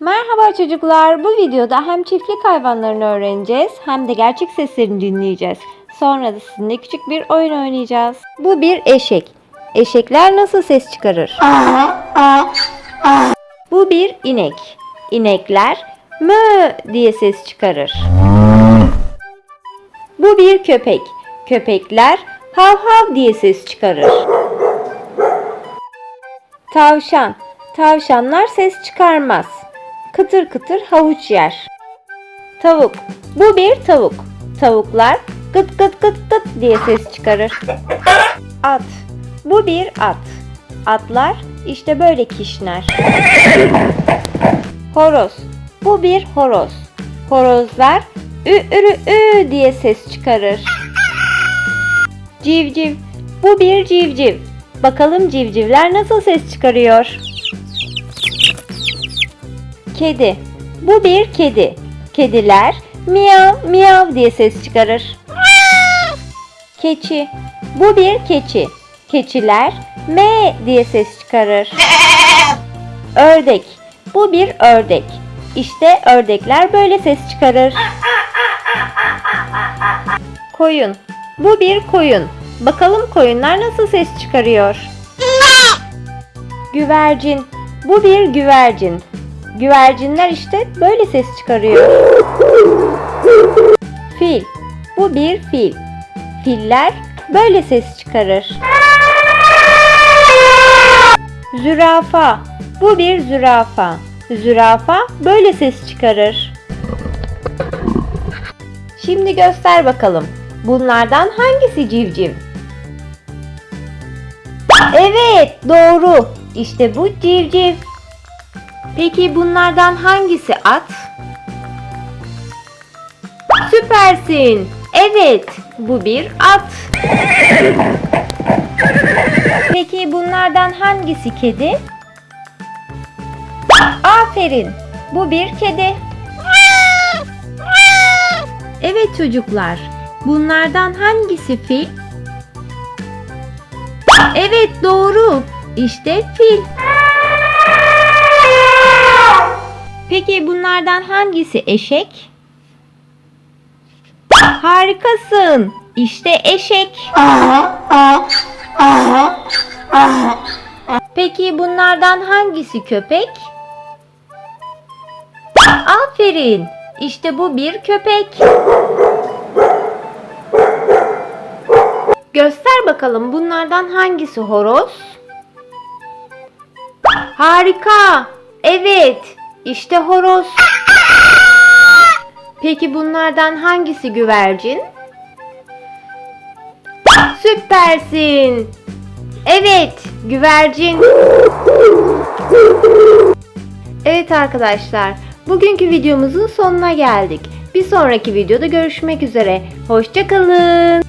Merhaba çocuklar. Bu videoda hem çiftlik hayvanlarını öğreneceğiz hem de gerçek seslerini dinleyeceğiz. Sonra da sizinle küçük bir oyun oynayacağız. Bu bir eşek. Eşekler nasıl ses çıkarır? Bu bir inek. İnekler mö diye ses çıkarır. Bu bir köpek. Köpekler hav hav diye ses çıkarır. Tavşan. Tavşanlar ses çıkarmaz. Kıtır kıtır havuç yer. Tavuk. Bu bir tavuk. Tavuklar gıt gıt gıt gıt diye ses çıkarır. At. Bu bir at. Atlar işte böyle kişner. Horoz. Bu bir horoz. Horozlar ü ürü ü diye ses çıkarır. Civciv. Bu bir civciv. Bakalım civcivler nasıl ses çıkarıyor? Kedi. Bu bir kedi. Kediler miyav miyav diye ses çıkarır. Keçi. Bu bir keçi. Keçiler me diye ses çıkarır. Ördek. Bu bir ördek. İşte ördekler böyle ses çıkarır. Koyun. Bu bir koyun. Bakalım koyunlar nasıl ses çıkarıyor? Güvercin. Bu bir güvercin. Güvercinler işte böyle ses çıkarıyor. Fil. Bu bir fil. Filler böyle ses çıkarır. Zürafa. Bu bir zürafa. Zürafa böyle ses çıkarır. Şimdi göster bakalım. Bunlardan hangisi civciv? Evet, doğru. İşte bu civciv. Peki bunlardan hangisi at? Süpersin. Evet, bu bir at. Peki bunlardan hangisi kedi? Aferin. Bu bir kedi. Evet çocuklar. Bunlardan hangisi fil? Evet doğru. İşte fil. Peki bunlardan hangisi eşek? Harikasın. İşte eşek. Peki bunlardan hangisi köpek? Aferin. İşte bu bir köpek. Göster bakalım bunlardan hangisi horoz? Harika. Evet. İşte horoz. Peki bunlardan hangisi güvercin? Süpersin. Evet, güvercin. Evet arkadaşlar, bugünkü videomuzun sonuna geldik. Bir sonraki videoda görüşmek üzere. Hoşçakalın.